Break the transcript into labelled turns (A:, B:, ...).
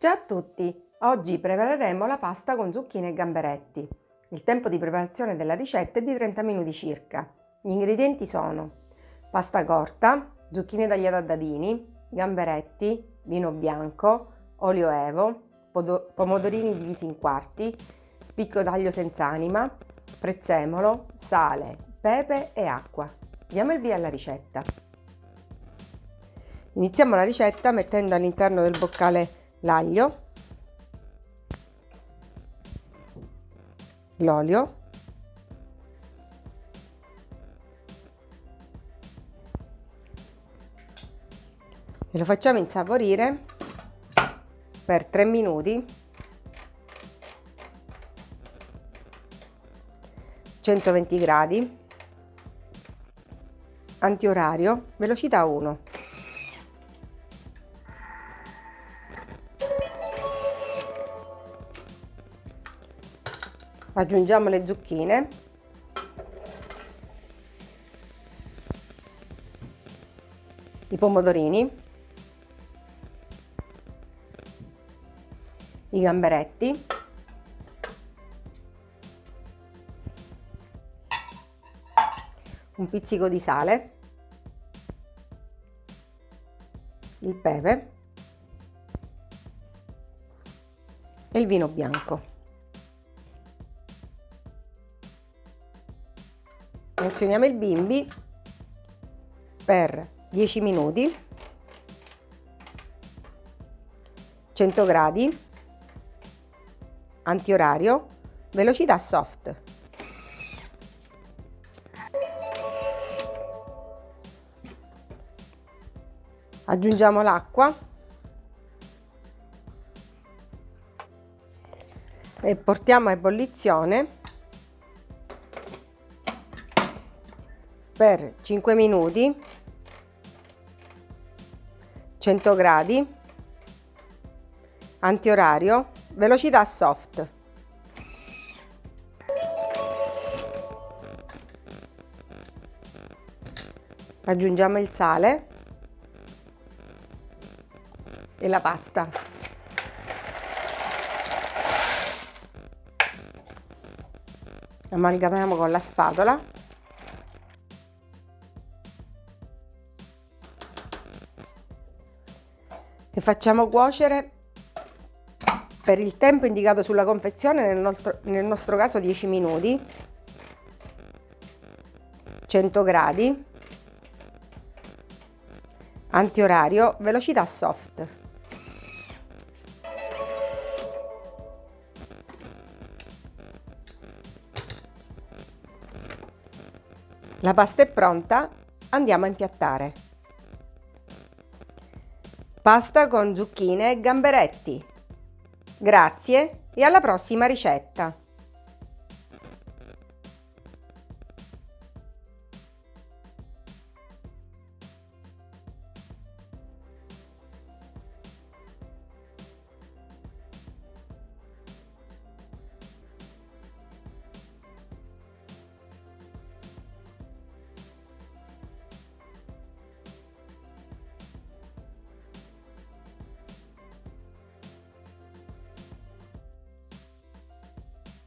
A: Ciao a tutti! Oggi prepareremo la pasta con zucchine e gamberetti. Il tempo di preparazione della ricetta è di 30 minuti circa. Gli ingredienti sono pasta corta, zucchine tagliate a dadini, gamberetti, vino bianco, olio evo, pomodorini divisi in quarti, spicco d'aglio senza anima, prezzemolo, sale, pepe e acqua. Diamo il via alla ricetta. Iniziamo la ricetta mettendo all'interno del boccale l'aglio, l'olio, e lo facciamo insaporire per 3 minuti. 120 gradi. Antiorario velocità 1 aggiungiamo le zucchine. I pomodorini. I gamberetti. Un pizzico di sale. Il pepe. E il vino bianco azioniamo il bimbi per 10 minuti 100 gradi antiorario velocità soft. Aggiungiamo l'acqua e portiamo a ebollizione per 5 minuti 100 gradi antiorario velocità soft. Aggiungiamo il sale e la pasta. Amalgamiamo con la spatola e facciamo cuocere per il tempo indicato sulla confezione, nel nostro, nel nostro caso 10 minuti, 100 gradi, antiorario, velocità soft. La pasta è pronta, andiamo a impiattare. Pasta con zucchine e gamberetti. Grazie e alla prossima ricetta!